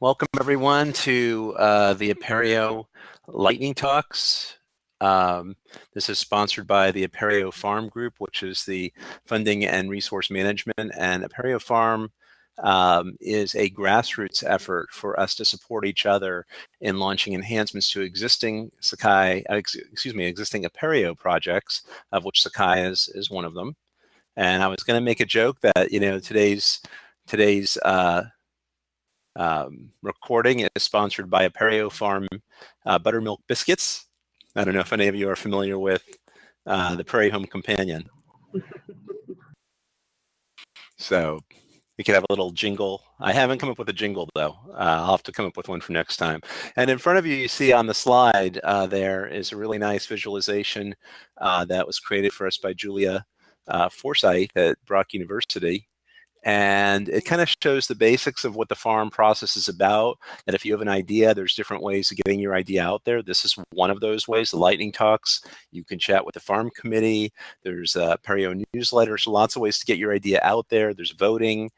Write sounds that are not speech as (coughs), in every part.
Welcome everyone to uh, the Apereo Lightning Talks. Um, this is sponsored by the Apereo Farm Group, which is the funding and resource management. And Apereo Farm um, is a grassroots effort for us to support each other in launching enhancements to existing Sakai, ex excuse me, existing Apereo projects, of which Sakai is, is one of them. And I was going to make a joke that, you know, today's today's uh, um, recording is sponsored by Apereo Farm uh, Buttermilk Biscuits. I don't know if any of you are familiar with uh, the Prairie Home Companion. (laughs) so we could have a little jingle. I haven't come up with a jingle though. Uh, I'll have to come up with one for next time. And in front of you, you see on the slide uh, there is a really nice visualization uh, that was created for us by Julia uh, Forsyth at Brock University and it kind of shows the basics of what the farm process is about that if you have an idea there's different ways of getting your idea out there. This is one of those ways the lightning talks. You can chat with the farm committee. There's Apereo newsletters lots of ways to get your idea out there. There's voting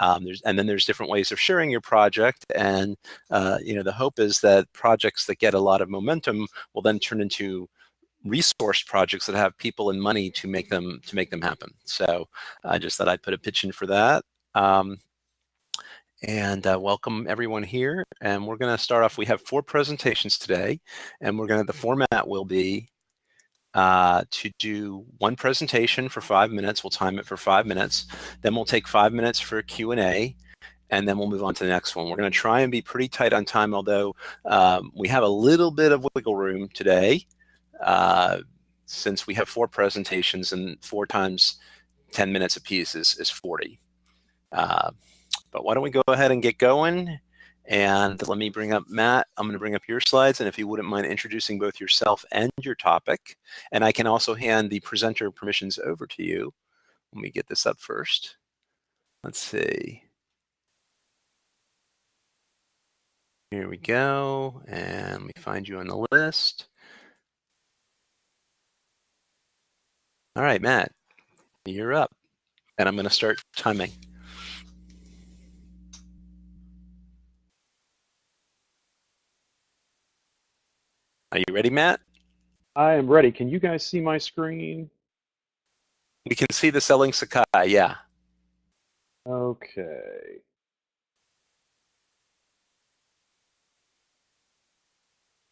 um, there's, and then there's different ways of sharing your project and uh, you know the hope is that projects that get a lot of momentum will then turn into resource projects that have people and money to make them to make them happen. So I just thought I'd put a pitch in for that. Um, and uh, welcome everyone here. And we're going to start off. We have four presentations today, and we're going to. The format will be uh, to do one presentation for five minutes. We'll time it for five minutes. Then we'll take five minutes for Q and A, and then we'll move on to the next one. We're going to try and be pretty tight on time, although um, we have a little bit of wiggle room today. Uh, since we have four presentations and four times 10 minutes a piece is, is 40. Uh, but why don't we go ahead and get going? And let me bring up Matt. I'm going to bring up your slides. And if you wouldn't mind introducing both yourself and your topic. And I can also hand the presenter permissions over to you. Let me get this up first. Let's see. Here we go. And let me find you on the list. All right, Matt, you're up. And I'm going to start timing. Are you ready, Matt? I am ready. Can you guys see my screen? We can see the selling Sakai, yeah. Okay.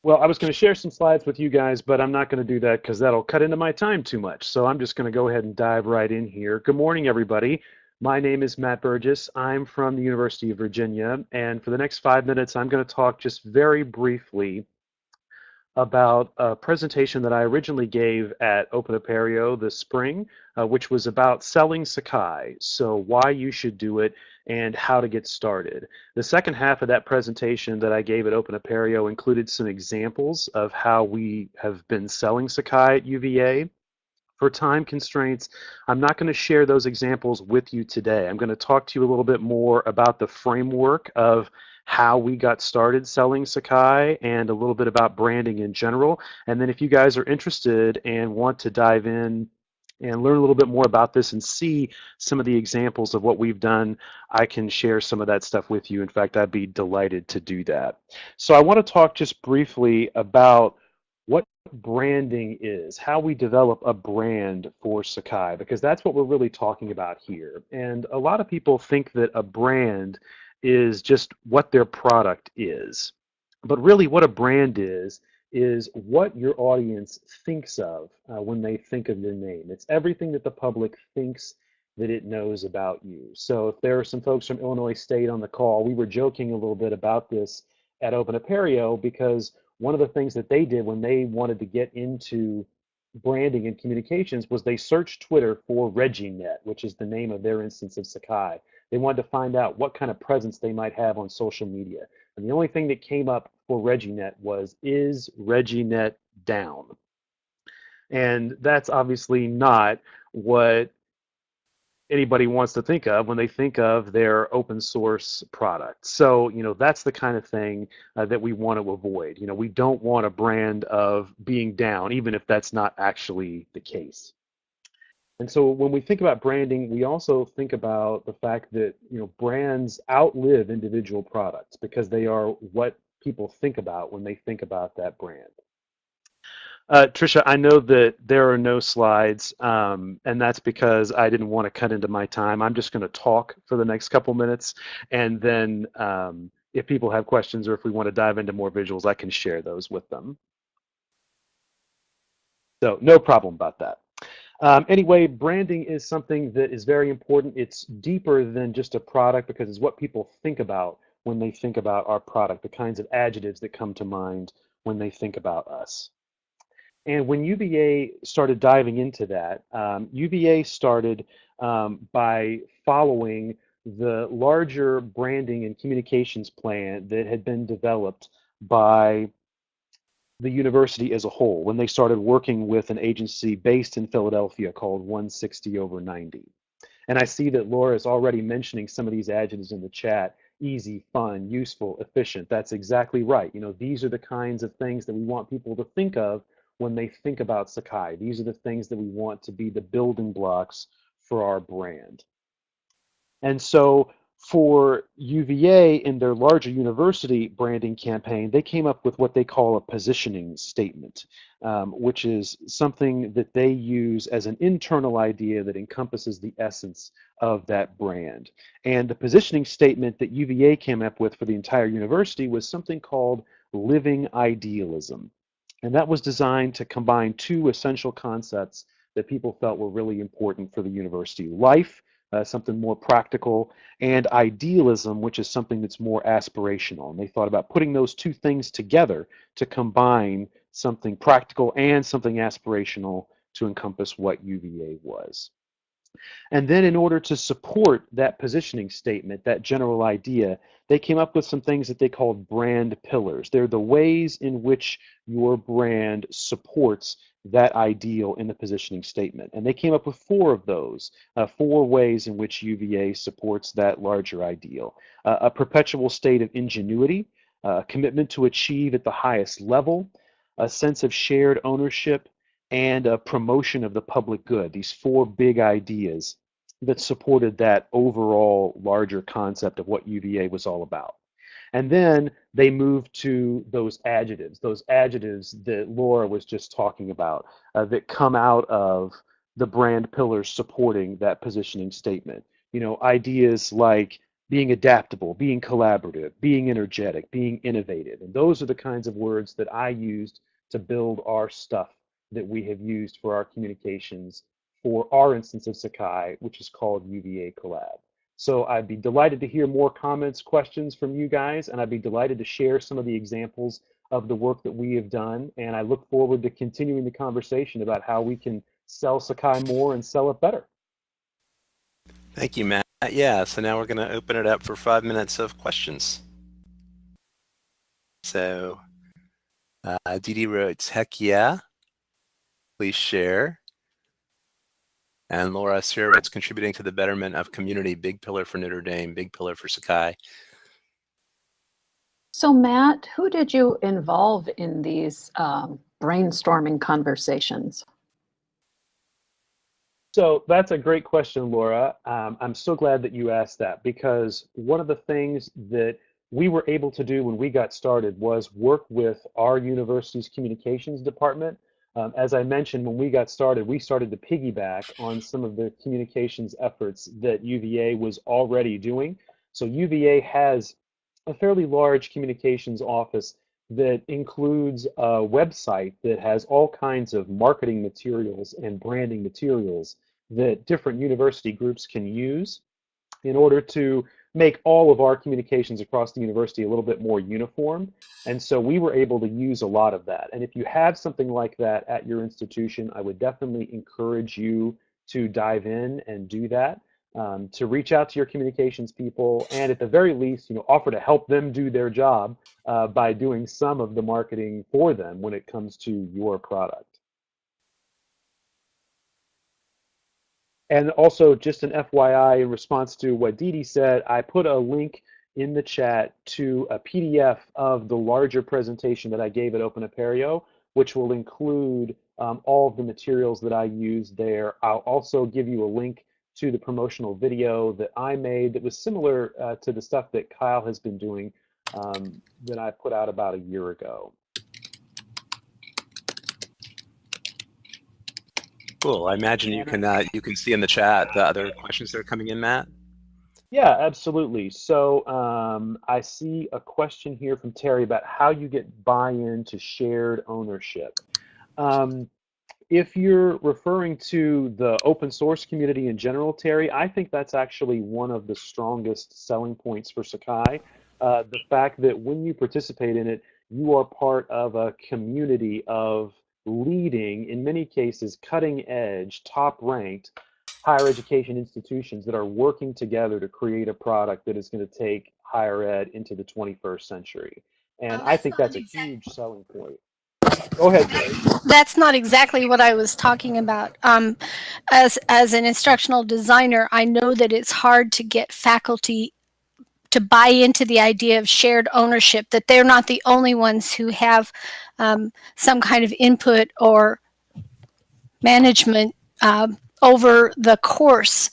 Well, I was going to share some slides with you guys, but I'm not going to do that because that'll cut into my time too much. So I'm just going to go ahead and dive right in here. Good morning, everybody. My name is Matt Burgess. I'm from the University of Virginia. And for the next five minutes, I'm going to talk just very briefly about a presentation that I originally gave at Open Apereo this spring, uh, which was about selling Sakai. So why you should do it and how to get started. The second half of that presentation that I gave at Open Apereo included some examples of how we have been selling Sakai at UVA. For time constraints, I'm not going to share those examples with you today. I'm going to talk to you a little bit more about the framework of how we got started selling Sakai and a little bit about branding in general. And then if you guys are interested and want to dive in and learn a little bit more about this and see some of the examples of what we've done, I can share some of that stuff with you. In fact, I'd be delighted to do that. So I want to talk just briefly about what branding is, how we develop a brand for Sakai, because that's what we're really talking about here. And a lot of people think that a brand is just what their product is. But really what a brand is, is what your audience thinks of uh, when they think of your name. It's everything that the public thinks that it knows about you. So if there are some folks from Illinois State on the call, we were joking a little bit about this at Open Apereo because one of the things that they did when they wanted to get into branding and communications was they searched Twitter for ReggieNet, which is the name of their instance of Sakai. They wanted to find out what kind of presence they might have on social media. And the only thing that came up for ReggieNet was, is ReggieNet down? And that's obviously not what anybody wants to think of when they think of their open source product. So, you know, that's the kind of thing uh, that we want to avoid. You know, we don't want a brand of being down, even if that's not actually the case. And so when we think about branding, we also think about the fact that you know brands outlive individual products because they are what people think about when they think about that brand. Uh, Trisha, I know that there are no slides, um, and that's because I didn't want to cut into my time. I'm just going to talk for the next couple minutes, and then um, if people have questions or if we want to dive into more visuals, I can share those with them. So no problem about that. Um, anyway, branding is something that is very important. It's deeper than just a product because it's what people think about when they think about our product, the kinds of adjectives that come to mind when they think about us. And when UVA started diving into that, um, started um, by following the larger branding and communications plan that had been developed by the university as a whole when they started working with an agency based in Philadelphia called 160 over 90. And I see that Laura is already mentioning some of these adjectives in the chat easy, fun, useful, efficient. That's exactly right. You know, these are the kinds of things that we want people to think of when they think about Sakai. These are the things that we want to be the building blocks for our brand. And so for UVA in their larger university branding campaign, they came up with what they call a positioning statement, um, which is something that they use as an internal idea that encompasses the essence of that brand. And the positioning statement that UVA came up with for the entire university was something called living idealism. And that was designed to combine two essential concepts that people felt were really important for the university life, uh, something more practical, and idealism, which is something that's more aspirational. And they thought about putting those two things together to combine something practical and something aspirational to encompass what UVA was. And then in order to support that positioning statement, that general idea, they came up with some things that they called brand pillars. They're the ways in which your brand supports that ideal in the positioning statement. And they came up with four of those, uh, four ways in which UVA supports that larger ideal. Uh, a perpetual state of ingenuity, a uh, commitment to achieve at the highest level, a sense of shared ownership, and a promotion of the public good, these four big ideas that supported that overall larger concept of what UVA was all about. And then they moved to those adjectives, those adjectives that Laura was just talking about uh, that come out of the brand pillars supporting that positioning statement. You know, ideas like being adaptable, being collaborative, being energetic, being innovative. And those are the kinds of words that I used to build our stuff that we have used for our communications for our instance of Sakai, which is called UVA Collab. So I'd be delighted to hear more comments, questions from you guys, and I'd be delighted to share some of the examples of the work that we have done. And I look forward to continuing the conversation about how we can sell Sakai more and sell it better. Thank you, Matt. Yeah, so now we're going to open it up for five minutes of questions. So uh, Didi wrote, heck yeah please share. And Laura Sirowitz contributing to the betterment of community, big pillar for Notre Dame, big pillar for Sakai. So Matt, who did you involve in these um, brainstorming conversations? So that's a great question, Laura. Um, I'm so glad that you asked that because one of the things that we were able to do when we got started was work with our university's communications department um, as I mentioned, when we got started, we started to piggyback on some of the communications efforts that UVA was already doing. So UVA has a fairly large communications office that includes a website that has all kinds of marketing materials and branding materials that different university groups can use in order to make all of our communications across the university a little bit more uniform. And so we were able to use a lot of that. And if you have something like that at your institution, I would definitely encourage you to dive in and do that. Um, to reach out to your communications people and at the very least, you know, offer to help them do their job uh, by doing some of the marketing for them when it comes to your product. And also, just an FYI in response to what Didi said, I put a link in the chat to a PDF of the larger presentation that I gave at Open Apereo, which will include um, all of the materials that I use there. I'll also give you a link to the promotional video that I made that was similar uh, to the stuff that Kyle has been doing um, that I put out about a year ago. Cool. I imagine you can uh, you can see in the chat the other questions that are coming in, Matt. Yeah, absolutely. So um, I see a question here from Terry about how you get buy-in to shared ownership. Um, if you're referring to the open source community in general, Terry, I think that's actually one of the strongest selling points for Sakai. Uh, the fact that when you participate in it, you are part of a community of leading, in many cases, cutting edge, top ranked higher education institutions that are working together to create a product that is going to take higher ed into the 21st century. And oh, I think that's a huge selling point. Go ahead. That's not exactly what I was talking about. Um, as as an instructional designer, I know that it's hard to get faculty to buy into the idea of shared ownership. That they're not the only ones who have um, some kind of input or management uh, over the course.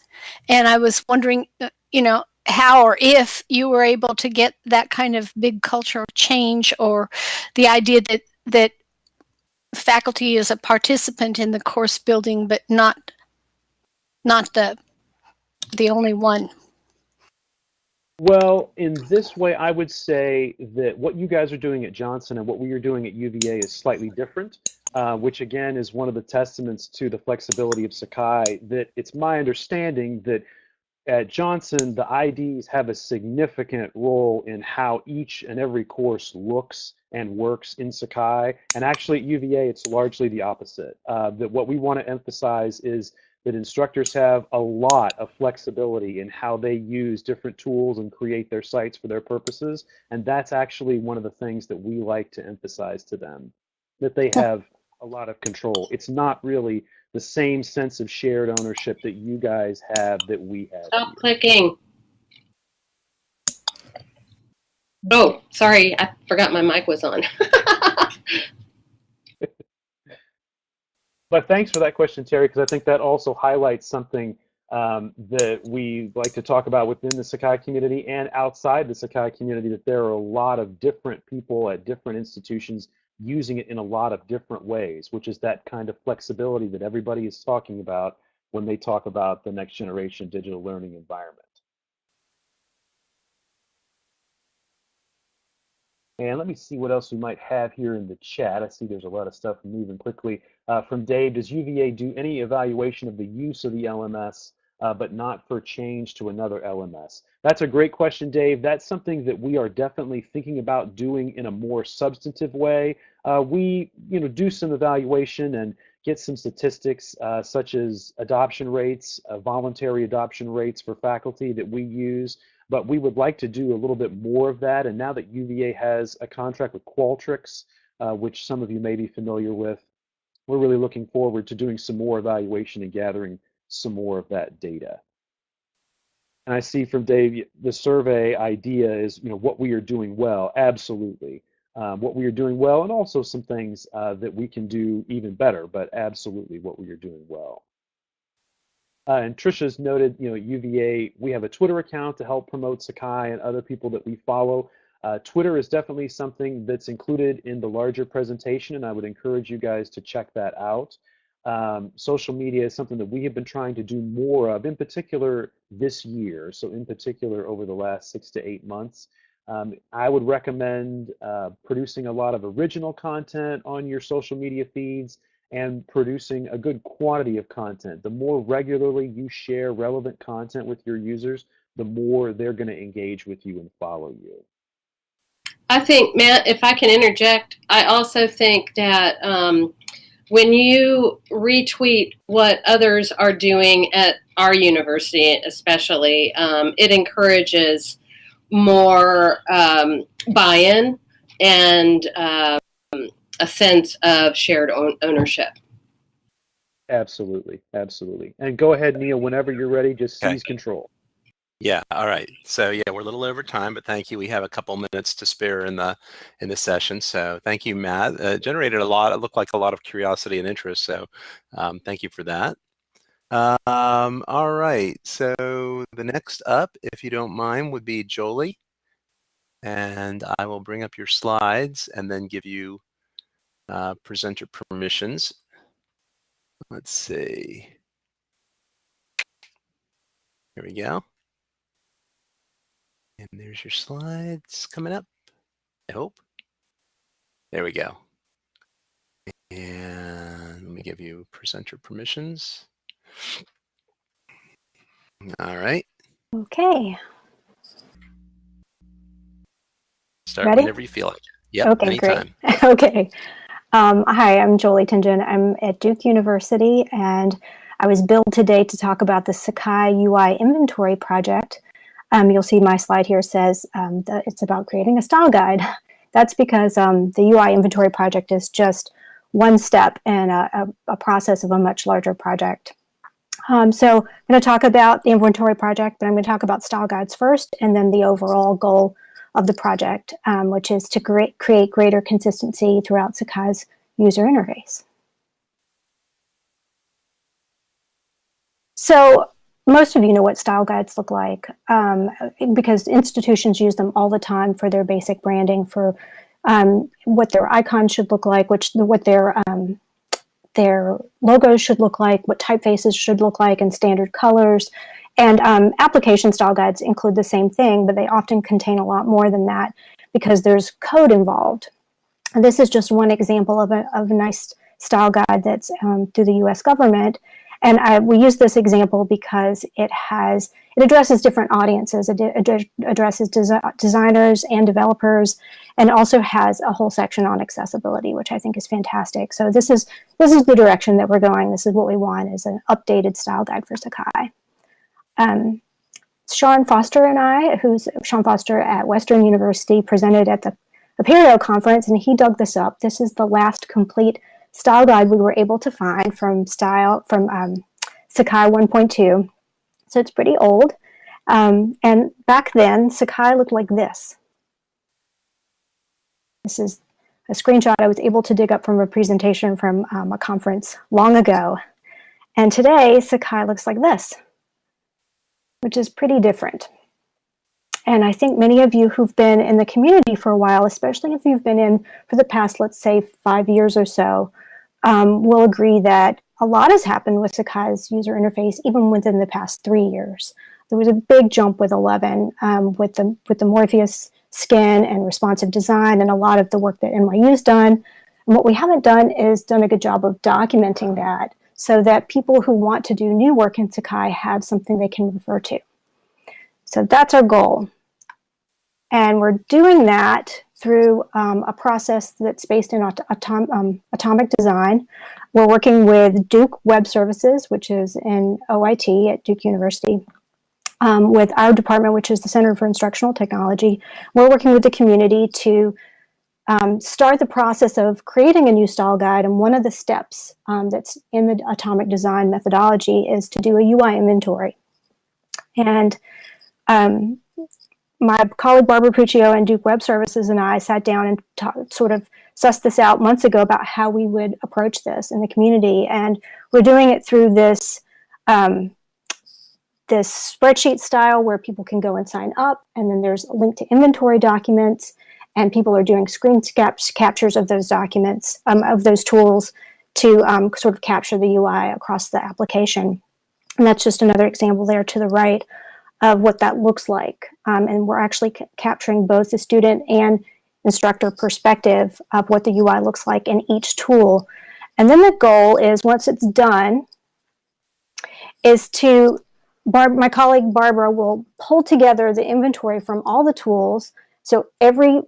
And I was wondering, uh, you know, how or if you were able to get that kind of big cultural change or the idea that that faculty is a participant in the course building, but not not the the only one. Well, in this way, I would say that what you guys are doing at Johnson and what we are doing at UVA is slightly different, uh, which again is one of the testaments to the flexibility of Sakai. That it's my understanding that at Johnson, the IDs have a significant role in how each and every course looks and works in Sakai. And actually at UVA, it's largely the opposite. Uh, that what we want to emphasize is that instructors have a lot of flexibility in how they use different tools and create their sites for their purposes. And that's actually one of the things that we like to emphasize to them, that they have a lot of control. It's not really the same sense of shared ownership that you guys have that we have. Stop here. clicking. Oh, sorry, I forgot my mic was on. (laughs) but thanks for that question, Terry, because I think that also highlights something um, that we like to talk about within the Sakai community and outside the Sakai community, that there are a lot of different people at different institutions using it in a lot of different ways, which is that kind of flexibility that everybody is talking about when they talk about the next generation digital learning environment. And let me see what else we might have here in the chat. I see there's a lot of stuff moving quickly. Uh, from Dave, does UVA do any evaluation of the use of the LMS, uh, but not for change to another LMS? That's a great question, Dave. That's something that we are definitely thinking about doing in a more substantive way. Uh, we, you know, do some evaluation and get some statistics uh, such as adoption rates, uh, voluntary adoption rates for faculty that we use. But we would like to do a little bit more of that. And now that UVA has a contract with Qualtrics, uh, which some of you may be familiar with, we're really looking forward to doing some more evaluation and gathering some more of that data. And I see from Dave, the survey idea is, you know, what we are doing well. Absolutely. Um, what we are doing well, and also some things uh, that we can do even better, but absolutely what we are doing well. Uh, and Trisha's noted, you know, UVA, we have a Twitter account to help promote Sakai and other people that we follow. Uh, Twitter is definitely something that's included in the larger presentation, and I would encourage you guys to check that out. Um, social media is something that we have been trying to do more of, in particular this year. So in particular over the last six to eight months. Um, I would recommend uh, producing a lot of original content on your social media feeds and producing a good quantity of content. The more regularly you share relevant content with your users, the more they're going to engage with you and follow you. I think, Matt, if I can interject, I also think that um, when you retweet what others are doing at our university, especially, um, it encourages more um, buy-in and um, a sense of shared own ownership. Absolutely, absolutely. And go ahead, Neil, whenever you're ready, just seize okay. control. Yeah. All right. So yeah, we're a little over time, but thank you. We have a couple minutes to spare in the in the session. So thank you, Matt. Uh, generated a lot. It looked like a lot of curiosity and interest. So um, thank you for that. Um, all right. So the next up, if you don't mind, would be Jolie. And I will bring up your slides and then give you uh, presenter permissions. Let's see. Here we go. And there's your slides coming up, I hope. There we go. And let me give you presenter permissions. All right. Okay. Start Ready? whenever you feel like. Yeah. okay, anytime. great. (laughs) okay. Um, hi, I'm Jolie Tingen. I'm at Duke University, and I was billed today to talk about the Sakai UI inventory project. Um, you'll see my slide here says um, that it's about creating a style guide. (laughs) That's because um, the UI inventory project is just one step in a, a, a process of a much larger project. Um, so I'm going to talk about the inventory project, but I'm going to talk about style guides first, and then the overall goal of the project, um, which is to create, create greater consistency throughout Sakai's user interface. So most of you know what style guides look like um, because institutions use them all the time for their basic branding, for um, what their icons should look like, which what their um, their logos should look like, what typefaces should look like, and standard colors. And um, application style guides include the same thing, but they often contain a lot more than that because there's code involved. And this is just one example of a, of a nice style guide that's um, through the US government. And I, we use this example because it has, it addresses different audiences. It ad addresses desi designers and developers, and also has a whole section on accessibility, which I think is fantastic. So this is, this is the direction that we're going. This is what we want is an updated style guide for Sakai. Um, Sean Foster and I, who's Sean Foster at Western University, presented at the Apereo conference, and he dug this up. This is the last complete style guide we were able to find from style from um, Sakai 1.2. So it's pretty old. Um, and back then, Sakai looked like this. This is a screenshot I was able to dig up from a presentation from um, a conference long ago. And today, Sakai looks like this which is pretty different. And I think many of you who've been in the community for a while, especially if you've been in for the past, let's say, five years or so, um, will agree that a lot has happened with Sakai's user interface, even within the past three years. There was a big jump with 11 um, with, the, with the Morpheus skin and responsive design and a lot of the work that NYU's done. And what we haven't done is done a good job of documenting that so that people who want to do new work in Sakai have something they can refer to. So that's our goal. And we're doing that through um, a process that's based in atom um, atomic design. We're working with Duke Web Services, which is in OIT at Duke University, um, with our department, which is the Center for Instructional Technology. We're working with the community to um, start the process of creating a new style guide. And one of the steps um, that's in the atomic design methodology is to do a UI inventory. And um, my colleague Barbara Puccio and Duke Web Services and I sat down and sort of sussed this out months ago about how we would approach this in the community. And we're doing it through this um, this spreadsheet style where people can go and sign up. And then there's a link to inventory documents and people are doing screen caps, captures of those documents, um, of those tools to um, sort of capture the UI across the application. And that's just another example there to the right of what that looks like. Um, and we're actually capturing both the student and instructor perspective of what the UI looks like in each tool. And then the goal is once it's done, is to, Barb, my colleague Barbara will pull together the inventory from all the tools. So every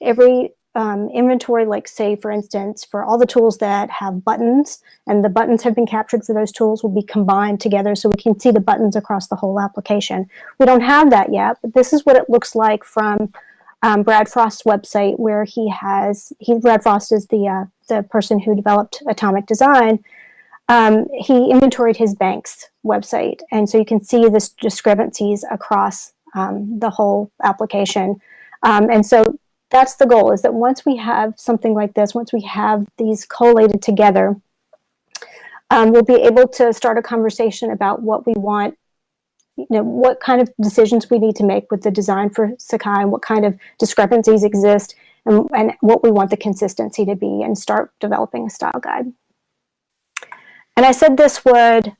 every um, inventory, like say, for instance, for all the tools that have buttons and the buttons have been captured for those tools will be combined together so we can see the buttons across the whole application. We don't have that yet, but this is what it looks like from um, Brad Frost's website where he has, he, Brad Frost is the, uh, the person who developed Atomic Design. um, he inventoried his bank's website. And so you can see this discrepancies across um, the whole application. Um, and so that's the goal is that once we have something like this, once we have these collated together, um, we'll be able to start a conversation about what we want, you know, what kind of decisions we need to make with the design for Sakai and what kind of discrepancies exist and, and what we want the consistency to be and start developing a style guide. And I said this would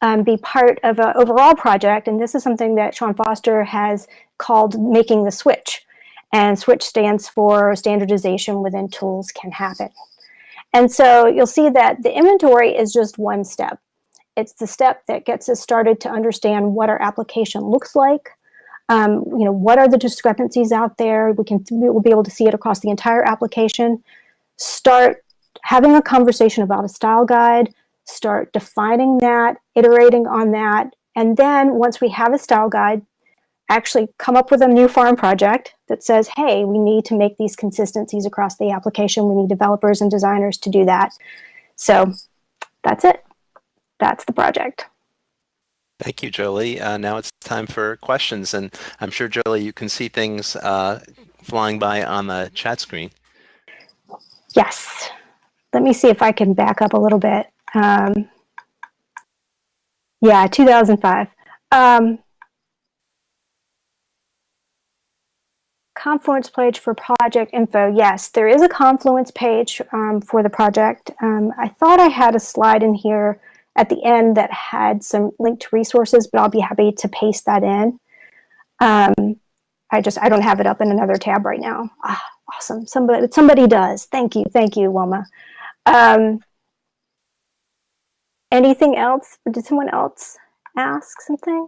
um, be part of an overall project, and this is something that Sean Foster has called making the switch. And switch stands for standardization within tools can happen. And so you'll see that the inventory is just one step. It's the step that gets us started to understand what our application looks like. Um, you know, what are the discrepancies out there? We can we'll be able to see it across the entire application. Start having a conversation about a style guide, start defining that, iterating on that, and then once we have a style guide, actually come up with a new farm project that says, hey, we need to make these consistencies across the application. We need developers and designers to do that. So that's it. That's the project. Thank you, Jolie. Uh, now it's time for questions. And I'm sure, Jolie, you can see things uh, flying by on the chat screen. Yes. Let me see if I can back up a little bit. Um, yeah, 2005. Um, Confluence page for project info. Yes, there is a Confluence page um, for the project. Um, I thought I had a slide in here at the end that had some linked resources, but I'll be happy to paste that in. Um, I just, I don't have it up in another tab right now. Ah, awesome. Somebody, somebody does. Thank you. Thank you, Wilma. Um, Anything else? Did someone else ask something?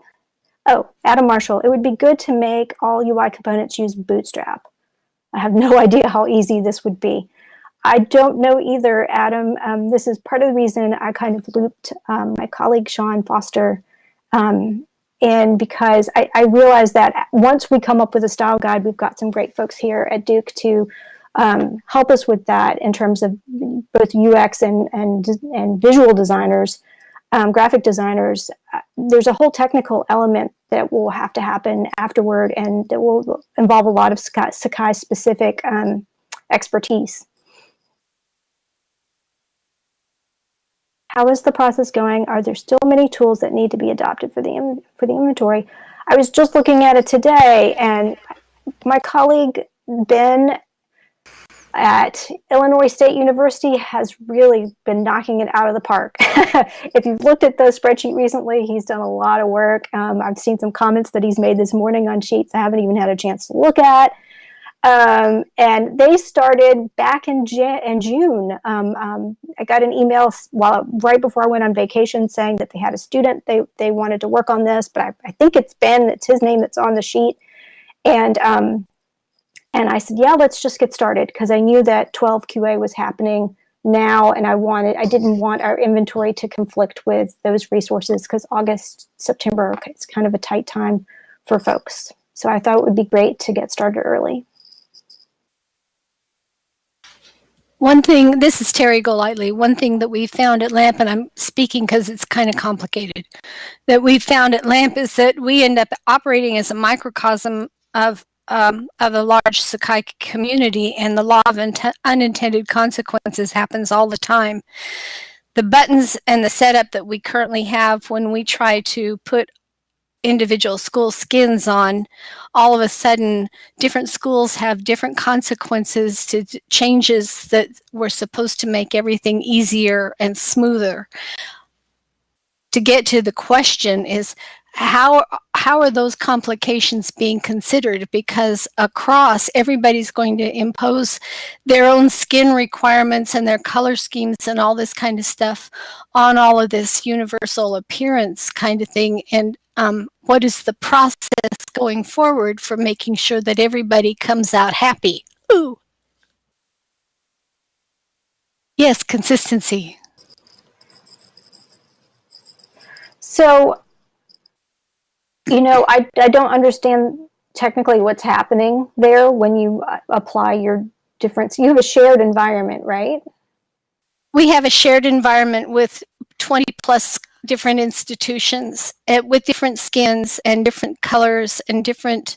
Oh, Adam Marshall, it would be good to make all UI components use Bootstrap. I have (laughs) no idea how easy this would be. I don't know either, Adam. Um, this is part of the reason I kind of looped um, my colleague Sean Foster um, in because I, I realized that once we come up with a style guide, we've got some great folks here at Duke to um, help us with that in terms of both UX and, and, and visual designers, um, graphic designers. Uh, there's a whole technical element that will have to happen afterward and that will involve a lot of Sakai specific um, expertise. How is the process going? Are there still many tools that need to be adopted for the, for the inventory? I was just looking at it today and my colleague Ben at Illinois State University has really been knocking it out of the park. (laughs) if you've looked at the spreadsheet recently, he's done a lot of work. Um, I've seen some comments that he's made this morning on sheets I haven't even had a chance to look at. Um, and they started back in, Jan in June. Um, um, I got an email while right before I went on vacation saying that they had a student they they wanted to work on this, but I, I think it's Ben. It's his name that's on the sheet, and um, and I said, yeah, let's just get started because I knew that 12 QA was happening now and I wanted, I didn't want our inventory to conflict with those resources because August, September is kind of a tight time for folks. So I thought it would be great to get started early. One thing, this is Terry Golightly, one thing that we found at LAMP, and I'm speaking because it's kind of complicated, that we found at LAMP is that we end up operating as a microcosm of um, of a large Sakai community and the law of unintended consequences happens all the time. The buttons and the setup that we currently have when we try to put individual school skins on, all of a sudden different schools have different consequences to changes that were supposed to make everything easier and smoother. To get to the question is how how are those complications being considered? Because across everybody's going to impose their own skin requirements and their color schemes and all this kind of stuff on all of this universal appearance kind of thing. And um, what is the process going forward for making sure that everybody comes out happy? Ooh. yes consistency. So you know, I, I don't understand technically what's happening there when you uh, apply your difference. You have a shared environment, right? We have a shared environment with 20 plus different institutions uh, with different skins and different colors and different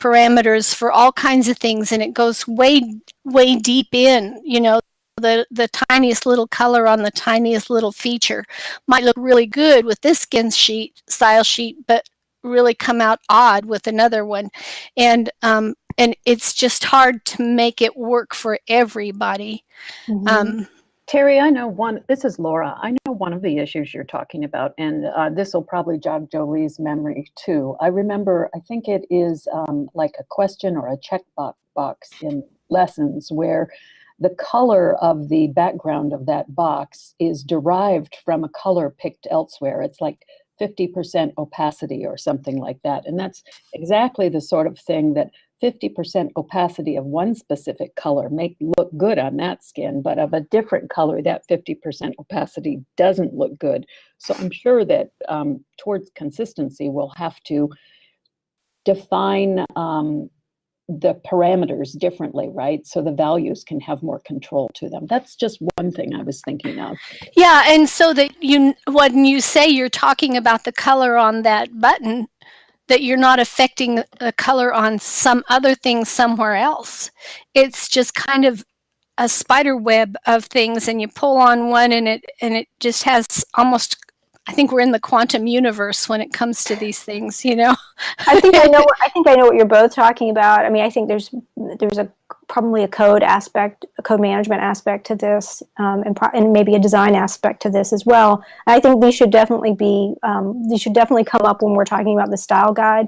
parameters for all kinds of things and it goes way way deep in you know the the tiniest little color on the tiniest little feature might look really good with this skin sheet style sheet but really come out odd with another one and um and it's just hard to make it work for everybody Mhm. um Terry, I know one, this is Laura. I know one of the issues you're talking about, and uh, this will probably jog Jolie's memory too. I remember, I think it is um, like a question or a check bo- box in lessons where the color of the background of that box is derived from a color picked elsewhere. It's like 50% opacity or something like that. And that's exactly the sort of thing that 50% opacity of one specific color make look good on that skin, but of a different color, that 50% opacity doesn't look good. So I'm sure that um, towards consistency, we'll have to define um, the parameters differently, right? So the values can have more control to them. That's just one thing I was thinking of. Yeah, and so that you, when you say you're talking about the color on that button, that you're not affecting the color on some other thing somewhere else. It's just kind of a spider web of things, and you pull on one, and it and it just has almost. I think we're in the quantum universe when it comes to these things, you know. (laughs) I think I know. (laughs) I think I know what you're both talking about. I mean, I think there's there's a probably a code aspect, a code management aspect to this, um, and, pro- and maybe a design aspect to this as well. I think these should definitely be um, these should definitely come up when we're talking about the style guide,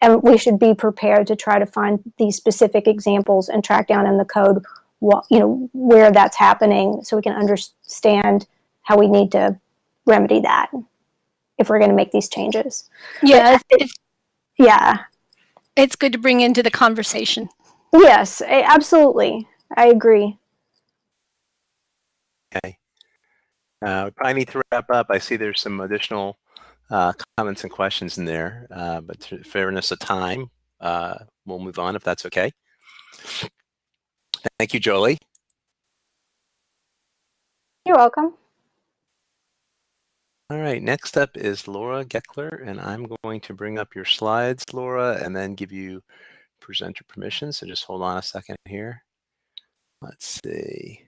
and we should be prepared to try to find these specific examples and track down in the code, what you know where that's happening, so we can understand how we need to remedy that if we're going to make these changes. Yeah, it's, Yeah, it's good to bring into the conversation. Yes, a- absolutely. I agree. Okay. Uh, we probably need to wrap up. I see there's some additional uh, comments and questions in there, uh, but to fairness of time, uh, we'll move on if that's okay. Thank you, Jolie. You're welcome. All right, next up is Laura Gekeler, and I'm going to bring up your slides, Laura, and then give you presenter permission. So just hold on a second here. Let's see.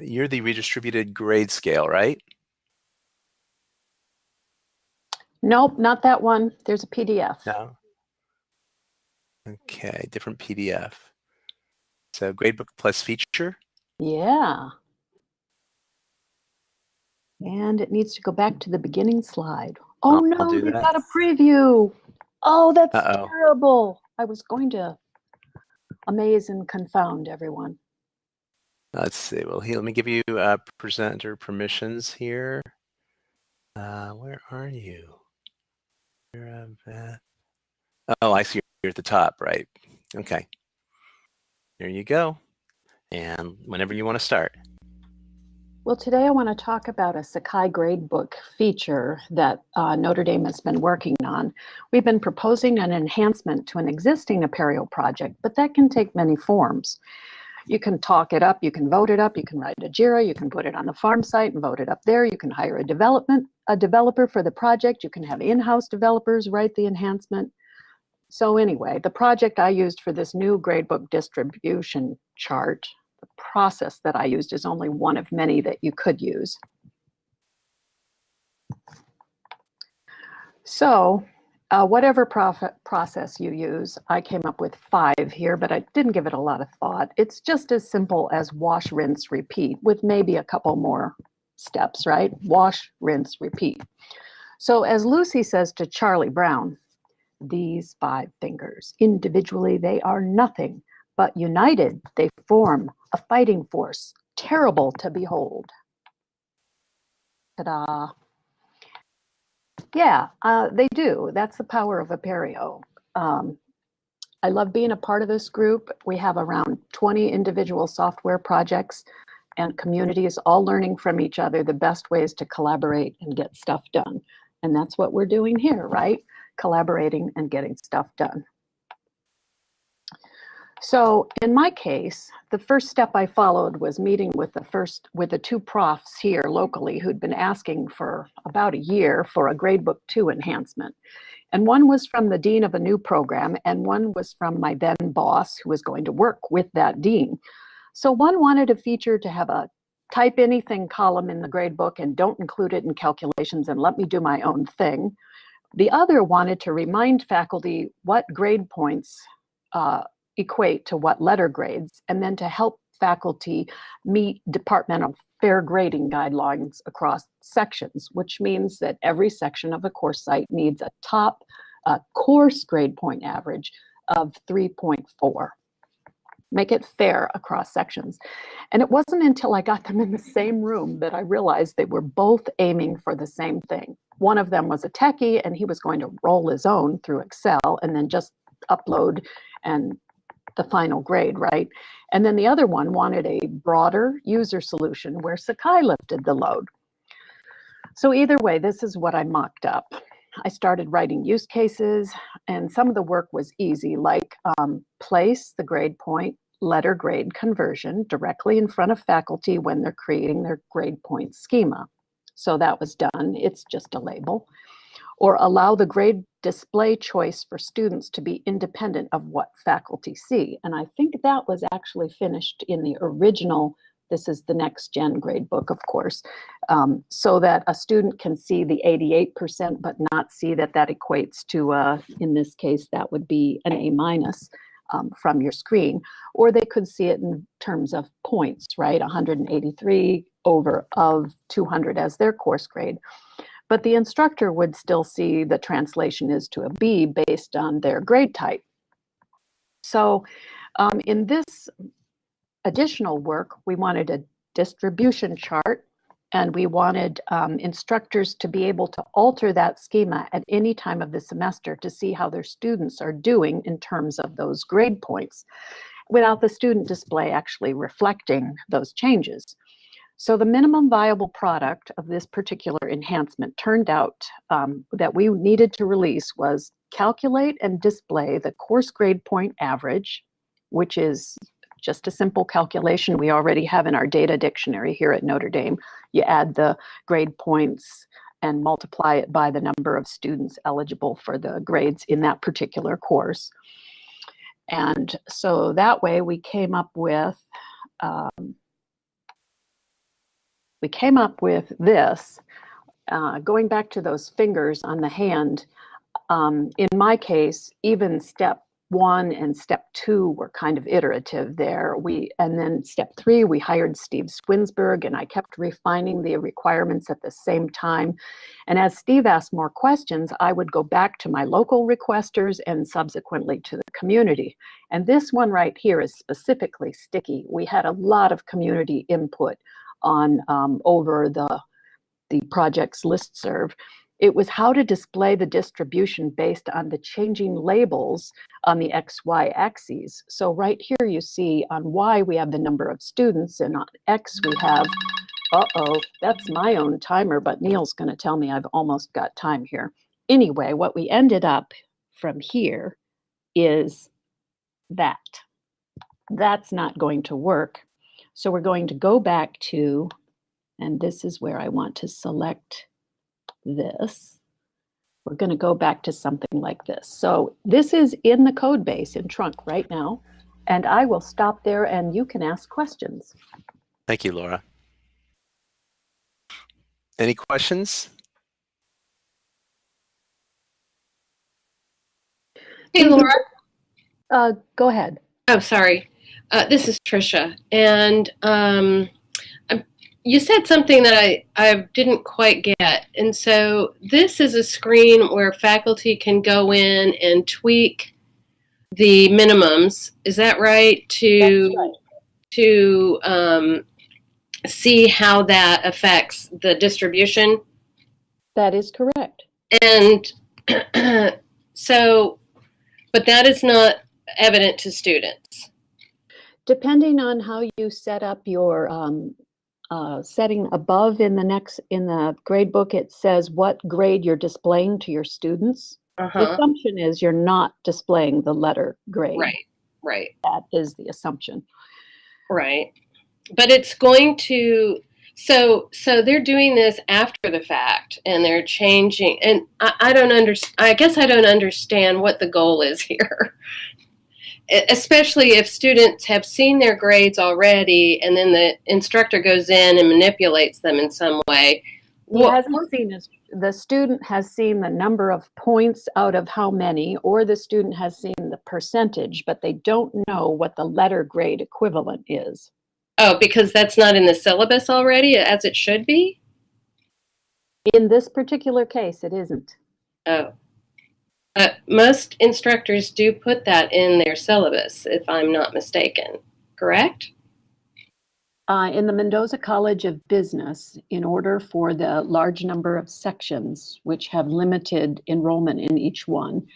You're the redistributed grade scale, right? Nope, not that one. There's a PDF. No. Okay, different PDF. So gradebook plus feature. Yeah. And it needs to go back to the beginning slide. Oh I'll- no, I'll do you've that. got a preview. Oh, that's Uh-oh. terrible. I was going to amaze and confound everyone. Let's see. Well, here, let me give you uh, presenter permissions here. Uh, where are you? You're, uh, Beth. Oh, I see. You're at the top, right? Okay. There you go. And whenever you want to start. Well, today I want to talk about a Sakai gradebook feature that uh, Notre Dame has been working on. We've been proposing an enhancement to an existing Apereo project, but that can take many forms. You can talk it up, you can vote it up, you can write a JIRA, you can put it on the farm site and vote it up there. You can hire a development, a developer for the project. You can have in-house developers write the enhancement. So anyway, the project I used for this new gradebook distribution chart the process that I used is only one of many that you could use. So uh, whatever process you use, I came up with five here, but I didn't give it a lot of thought. It's just as simple as wash, rinse, repeat with maybe a couple more steps, right? Wash, rinse, repeat. So as Lucy says to Charlie Brown, these five fingers, individually they are nothing, but united they form a fighting force terrible to behold. Ta-da. Yeah, uh, they do. That's the power of Apereo. Um, I love being a part of this group. We have around 20 individual software projects and communities all learning from each other the best ways to collaborate and get stuff done. And that's what we're doing here, right? Collaborating and getting stuff done. So in my case, the first step I followed was meeting with the first, with the two profs here locally who'd been asking for about a year for a gradebook two enhancement. And one was from the dean of a new program and one was from my then boss who was going to work with that dean. So one wanted a feature to have a type anything column in the gradebook and don't include it in calculations and let me do my own thing. The other wanted to remind faculty what grade points uh, equate to what letter grades, and then to help faculty meet departmental fair grading guidelines across sections, which means that every section of a course site needs a top uh, course grade point average of 3.4. Make it fair across sections. And it wasn't until I got them in the same room that I realized they were both aiming for the same thing. One of them was a techie and he was going to roll his own through Excel and then just upload and the final grade, right? And then the other one wanted a broader user solution where Sakai lifted the load. So either way, this is what I mocked up. I started writing use cases and some of the work was easy, like um, place the grade point letter grade conversion directly in front of faculty when they're creating their grade point schema. So that was done. It's just a label or allow the grade display choice for students to be independent of what faculty see. And I think that was actually finished in the original, this is the next gen grade book, of course, um, so that a student can see the 88% but not see that that equates to, uh, in this case, that would be an A minus. Um, from your screen, or they could see it in terms of points, right? 183 over of 200 as their course grade but the instructor would still see the translation is to a B based on their grade type. So um, in this additional work, we wanted a distribution chart and we wanted um, instructors to be able to alter that schema at any time of the semester to see how their students are doing in terms of those grade points without the student display actually reflecting those changes. So the minimum viable product of this particular enhancement turned out um, that we needed to release was calculate and display the course grade point average, which is just a simple calculation we already have in our data dictionary here at Notre Dame. You add the grade points and multiply it by the number of students eligible for the grades in that particular course. And so that way we came up with um, we came up with this, uh, going back to those fingers on the hand, um, in my case, even step one and step two were kind of iterative there. We and then step three, we hired Steve Swinsburg, and I kept refining the requirements at the same time. And as Steve asked more questions, I would go back to my local requesters and subsequently to the community. And this one right here is specifically sticky. We had a lot of community input on um, over the, the project's listserv. It was how to display the distribution based on the changing labels on the XY axes. So right here you see on Y we have the number of students and on X we have, uh-oh, that's my own timer, but Neil's gonna tell me I've almost got time here. Anyway, what we ended up from here is that. That's not going to work so we're going to go back to, and this is where I want to select this. We're going to go back to something like this. So this is in the code base in Trunk right now, and I will stop there and you can ask questions. Thank you, Laura. Any questions? Hey, Laura. Uh, go ahead. Oh, sorry. Uh, this is Trisha, and um, you said something that I, I didn't quite get. And so this is a screen where faculty can go in and tweak the minimums. Is that right? To right. to um, see how that affects the distribution. That is correct. And (clears throat) so, but that is not evident to students. Depending on how you set up your um, uh, setting above in the next in the grade book, it says what grade you're displaying to your students. Uh-huh. The assumption is you're not displaying the letter grade. Right. Right. That is the assumption. Right. But it's going to so so they're doing this after the fact and they're changing and I, I don't understand I guess I don't understand what the goal is (laughs) here. Especially if students have seen their grades already and then the instructor goes in and manipulates them in some way. What- hasn't seen his, the student has seen the number of points out of how many, or the student has seen the percentage, but they don't know what the letter grade equivalent is. Oh, because that's not in the syllabus already as it should be? In this particular case, it isn't. Oh. Uh, most instructors do put that in their syllabus, if I'm not mistaken. Correct? Uh, in the Mendoza College of Business, in order for the large number of sections, which have limited enrollment in each one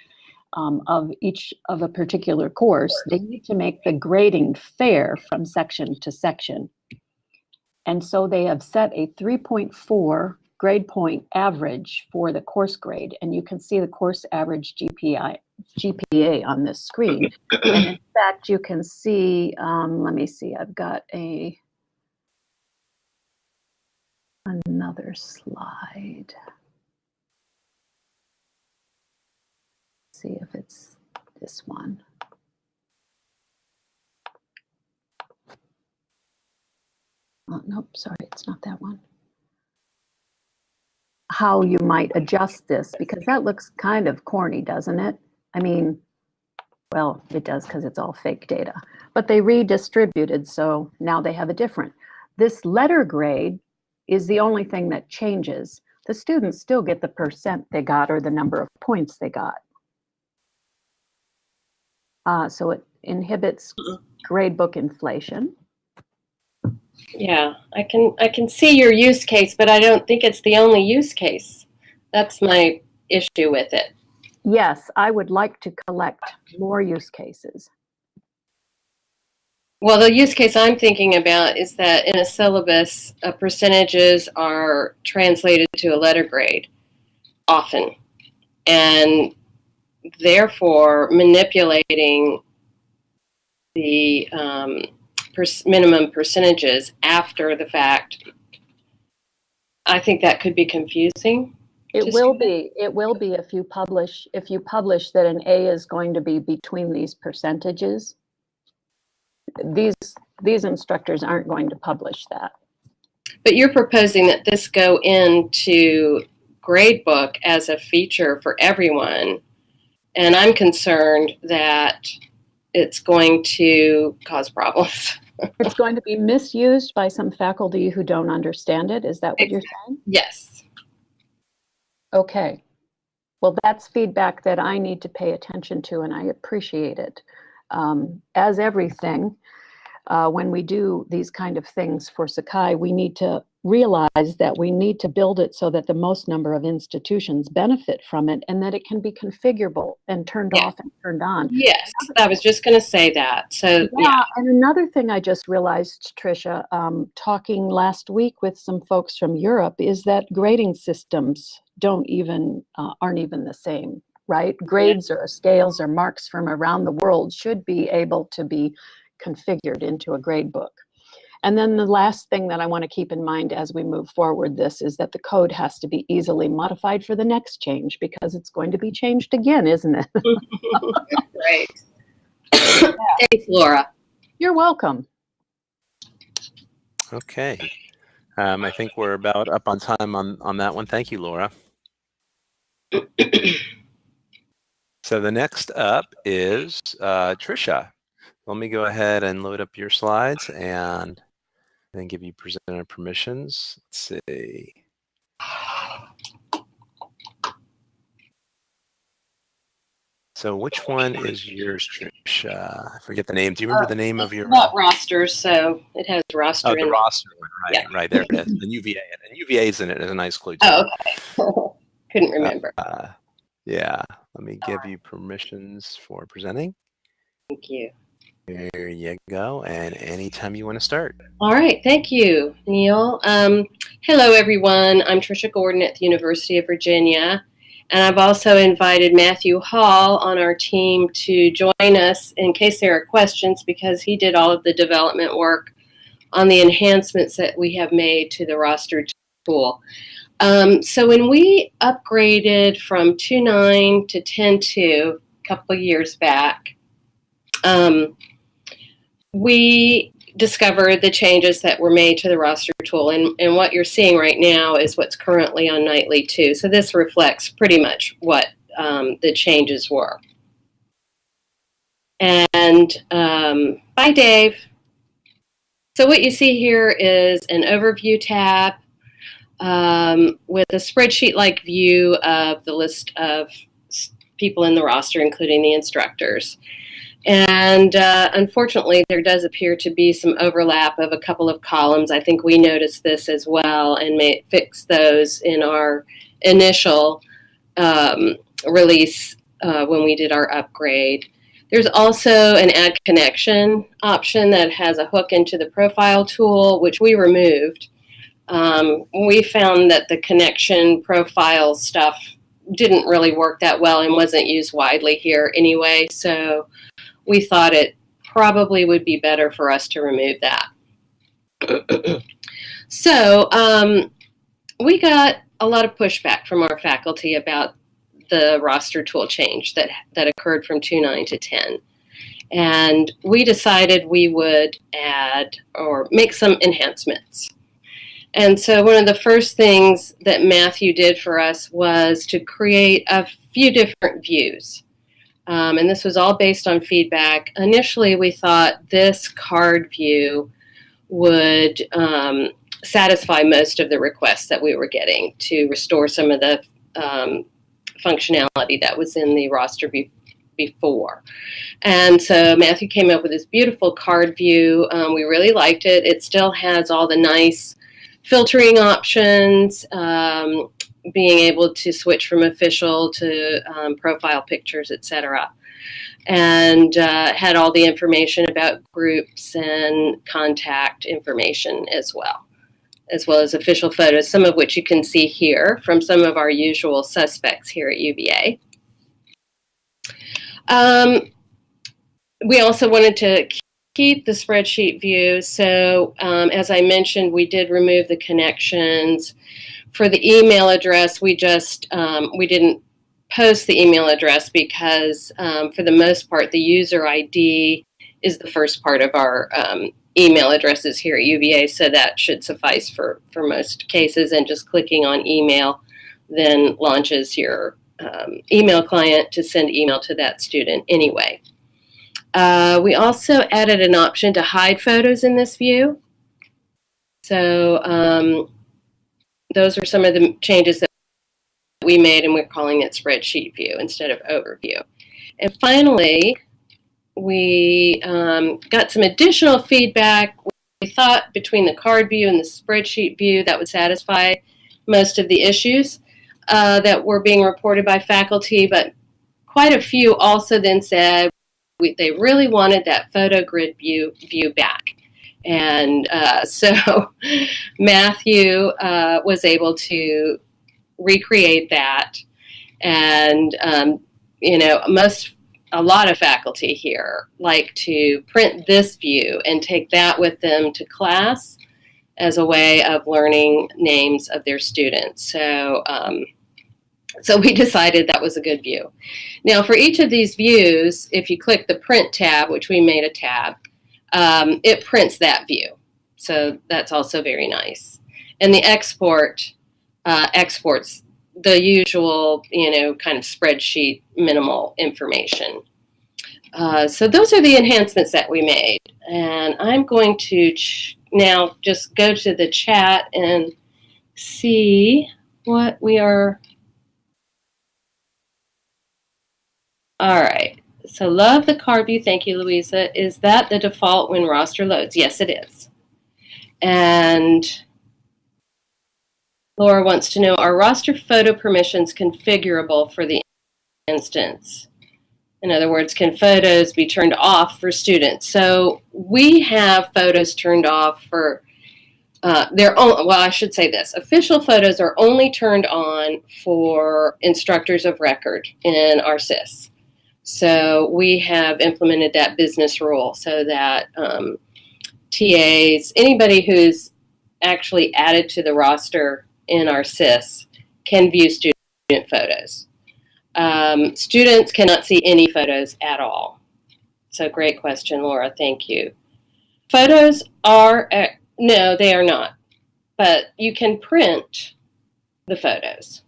um, of each of a particular course, they need to make the grading fair from section to section. And so they have set a 3.4 grade point average for the course grade, and you can see the course average GPI, GPA on this screen. And in (coughs) fact, you can see, um, let me see, I've got a another slide. See if it's this one. Oh, nope, sorry, it's not that one. How you might adjust this, because that looks kind of corny, doesn't it? I mean, well, it does because it's all fake data. But they redistributed, so now they have a different. This letter grade is the only thing that changes. The students still get the percent they got or the number of points they got. Uh, so it inhibits gradebook inflation. Yeah, I can I can see your use case, but I don't think it's the only use case. That's my issue with it. Yes, I would like to collect more use cases. Well, the use case I'm thinking about is that in a syllabus, uh, percentages are translated to a letter grade often, and therefore manipulating the um, per- minimum percentages after the fact. I think that could be confusing. It will be, it will be if you publish, if you publish that an A is going to be between these percentages. These, these instructors aren't going to publish that. But you're proposing that this go into gradebook as a feature for everyone. And I'm concerned that it's going to cause problems. (laughs) It's going to be misused by some faculty who don't understand it. Is that what you're saying? yes. Okay. Well, that's feedback that I need to pay attention to, and I appreciate it. Um, as everything, uh, when we do these kind of things for Sakai, we need to realize that we need to build it so that the most number of institutions benefit from it and that it can be configurable and turned Yeah. off and turned on. Yes. I was just going to say that. So, yeah. Yeah, and another thing I just realized, Tricia, um, talking last week with some folks from Europe, is that grading systems don't even uh, aren't even the same, right? Grades or scales or marks from around the world should be able to be configured into a grade book. And then the last thing that I want to keep in mind as we move forward this is that the code has to be easily modified for the next change because it's going to be changed again, isn't it? (laughs) Right. Thanks, Laura. You're welcome. Okay. Um, I think we're about up on time on, on that one. Thank you, Laura. (coughs) So the next up is uh, Trisha. Let me go ahead and load up your slides and then give you presenter permissions. Let's see. So which one is yours, Trisha? Uh, I forget the name. Do you remember uh, the name of your? Not rosters, so it has roster Oh, in the it. roster one, right? Yeah. Right there it is. (laughs) And UVA, and UVA is in it as a nice clue. Too. Oh, okay. (laughs) Couldn't uh, remember. Uh, yeah, let me give you permissions for presenting. Thank you. There you go. And anytime you want to start. All right, thank you, Neil. Um, hello, everyone. I'm Tricia Gordon at the University of Virginia, And I've also invited Matthew Hall on our team to join us in case there are questions because he did all of the development work on the enhancements that we have made to the roster tool. Um, so when we upgraded from 2.9 to 10.2 a couple years back, um, we discovered the changes that were made to the roster tool. And, and what you're seeing right now is what's currently on Nightly 2. So this reflects pretty much what um, the changes were. And um, bye, Dave. So what you see here is an overview tab um, with a spreadsheet-like view of the list of people in the roster, including the instructors. And uh, unfortunately, there does appear to be some overlap of a couple of columns. I think we noticed this as well and may fix those in our initial um, release uh, when we did our upgrade. There's also an add connection option that has a hook into the profile tool, which we removed. Um, we found that the connection profile stuff didn't really work that well and wasn't used widely here anyway. So we thought it probably would be better for us to remove that. (clears throat) so um, we got a lot of pushback from our faculty about the roster tool change that, that occurred from 2.9 to 10. And we decided we would add or make some enhancements. And so one of the first things that Matthew did for us was to create a few different views. Um, and this was all based on feedback. Initially, we thought this card view would um, satisfy most of the requests that we were getting to restore some of the um, functionality that was in the roster be before. And so Matthew came up with this beautiful card view. Um, we really liked it. It still has all the nice filtering options, um, being able to switch from official to um, profile pictures, etc. And uh, had all the information about groups and contact information as well, as well as official photos, some of which you can see here from some of our usual suspects here at UVA. Um, we also wanted to keep the spreadsheet view. So um, as I mentioned, we did remove the connections for the email address, we just, um, we didn't post the email address because um, for the most part, the user ID is the first part of our um, email addresses here at UVA, so that should suffice for, for most cases. And just clicking on email then launches your um, email client to send email to that student anyway. Uh, we also added an option to hide photos in this view. So um, those are some of the changes that we made and we're calling it spreadsheet view instead of overview. And finally, we um, got some additional feedback. We thought between the card view and the spreadsheet view that would satisfy most of the issues uh, that were being reported by faculty, but quite a few also then said we, they really wanted that photo grid view, view back. And uh, (laughs) so Matthew uh, was able to recreate that. And, um, you know, most, a lot of faculty here like to print this view and take that with them to class as a way of learning names of their students. So, um, so we (laughs) decided that was a good view. Now for each of these views, if you click the print tab, which we made a tab, um, it prints that view. So that's also very nice. And the export uh, exports the usual, you know, kind of spreadsheet minimal information. Uh, so those are the enhancements that we made. And I'm going to now just go to the chat and see what we are. All right. So love the card view. Thank you, Louisa. Is that the default when roster loads? Yes, it is. And Laura wants to know, are roster photo permissions configurable for the instance? In other words, can photos be turned off for students? So we have photos turned off for uh, they're on, well, I should say this. Official photos are only turned on for instructors of record in our SIS. So we have implemented that business rule so that um, TAs, anybody who's actually added to the roster in our SIS can view student photos. Um, students cannot see any photos at all. So great question, Laura. Thank you. Photos are, uh, no, they are not. But you can print the photos.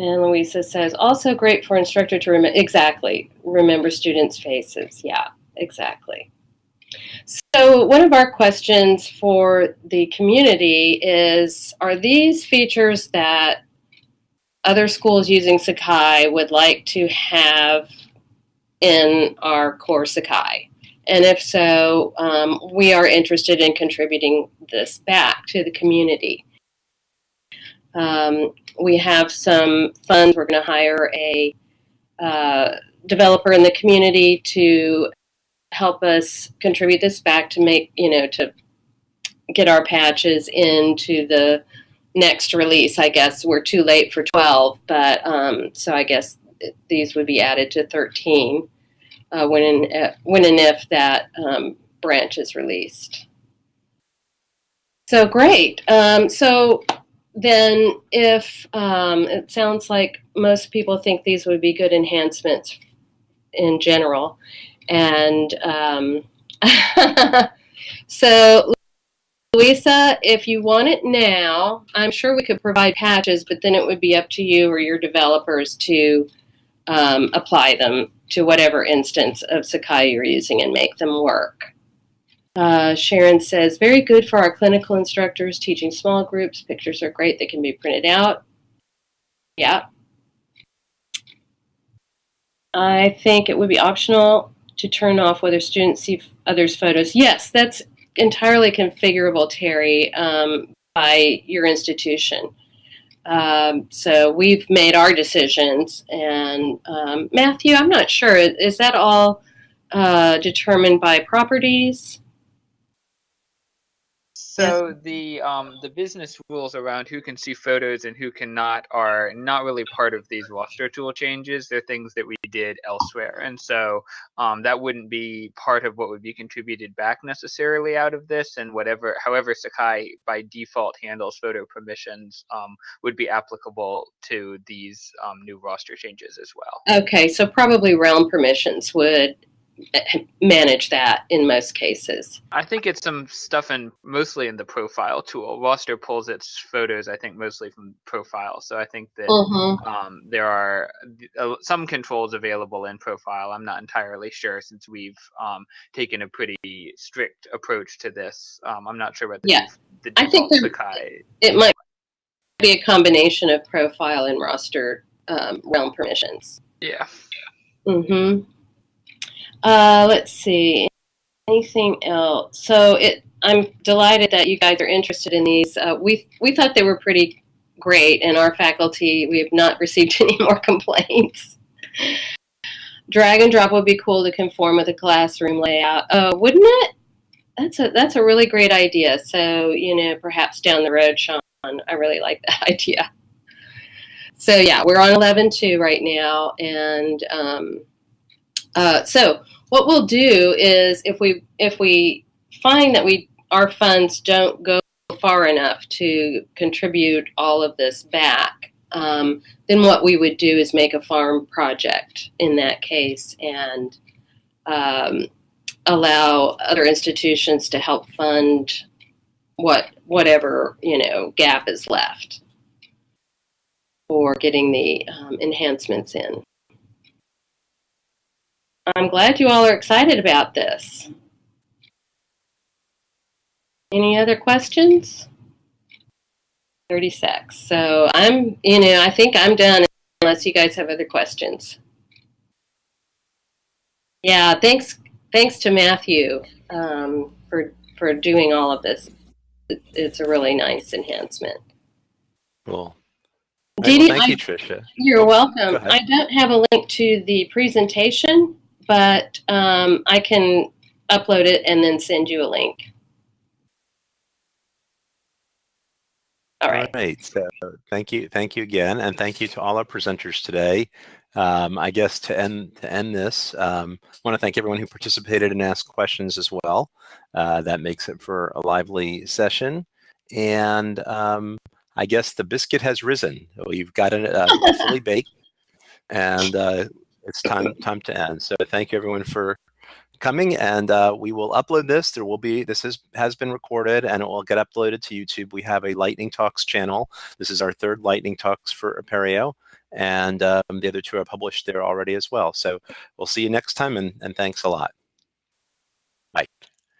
And Louisa says, also great for instructor to remember, exactly, remember students' faces. Yeah, exactly. So one of our questions for the community is, are these features that other schools using Sakai would like to have in our core Sakai? And if so, um, we are interested in contributing this back to the community. Um, we have some funds. We're going to hire a uh, developer in the community to help us contribute this back to make, you know, to get our patches into the next release. I guess we're too late for 12, but um, so I guess these would be added to 13 uh, when, and, uh, when and if that um, branch is released. So great. Um, so then if um, it sounds like most people think these would be good enhancements in general. And um, (laughs) so Louisa, if you want it now, I'm sure we could provide patches, but then it would be up to you or your developers to um, apply them to whatever instance of Sakai you're using and make them work. Uh, Sharon says, very good for our clinical instructors teaching small groups. Pictures are great. They can be printed out. Yeah. I think it would be optional to turn off whether students see others' photos. Yes, that's entirely configurable, Terry, um, by your institution. Um, so we've made our decisions. And um, Matthew, I'm not sure. Is that all uh, determined by properties? So the um, the business rules around who can see photos and who cannot are not really part of these roster tool changes. They're things that we did elsewhere, and so um, that wouldn't be part of what would be contributed back necessarily out of this. And whatever, however, Sakai by default handles photo permissions um, would be applicable to these um, new roster changes as well. Okay, so probably realm permissions would manage that in most cases. I think it's some stuff in mostly in the profile tool. Roster pulls its photos, I think, mostly from profile. So I think that Mhm. um, there are uh, some controls available in profile. I'm not entirely sure since we've um, taken a pretty strict approach to this. Um, I'm not sure what the, Yeah. the I think there- Sakai. It might be a combination of profile and roster um, realm permissions. Yeah. Mm-hmm. Uh, let's see. Anything else? So it. I'm delighted that you guys are interested in these. Uh, we we thought they were pretty great, and our faculty we have not (laughs) received any more complaints. Drag and drop would be cool to conform with a classroom layout. Oh, wouldn't it? That's a that's a really great idea. So you know, perhaps down the road, Sean, I really like that (laughs) idea. So yeah, we're on 11.2 right now, and um, uh, so what we'll do is if we if we find that we our funds don't go far enough to contribute all of this back, um, then what we would do is make a farm project in that case and um, allow other institutions to help fund what whatever you know gap is left for getting the um, enhancements in. I'm glad you all are excited about this. Any other questions? 36. So I'm, you know, I think I'm done unless you guys have other questions. Yeah, thanks, thanks to Matthew um, for for doing all of this. It, it's a really nice enhancement. Cool. Dee well, thank I- you, Tricia. You're welcome. I don't have a link to the presentation, but um, I can upload it and then send you a link. All right. All right. So thank you. Thank you again. And thank you to all our presenters today. Um, I guess to end to end this, um, I want to thank everyone who participated and asked questions as well. Uh, that makes it for a lively session. And um, I guess the biscuit has risen. We've got it uh, (laughs) fully baked, and uh, it's time (laughs) time to end. So thank you everyone for coming, and uh, we will upload this. There will be this is has been recorded, and it will get uploaded to YouTube. We have a Lightning Talks channel. This is our third Lightning Talks for Apereo, and um, the other two are published there already as well. So we'll see you next time, and, and thanks a lot. Bye.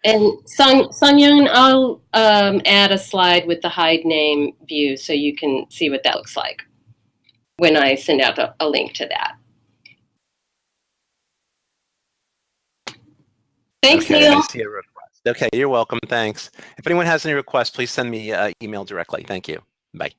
And Sun, Sung Yoon, I'll um, add a slide with the hide name view so you can see what that looks like when I send out a, a link to that. Thanks, okay, Neil. I see a request. Okay, you're welcome. Thanks. If anyone has any requests, please send me uh, email directly. Thank you. Bye.